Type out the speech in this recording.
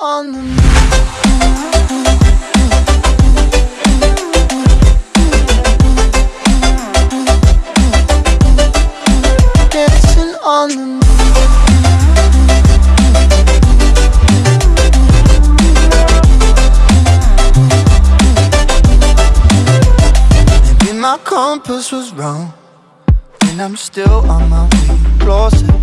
on the. Dancing on the moon. Maybe my compass was wrong, and I'm still on my way. Closer.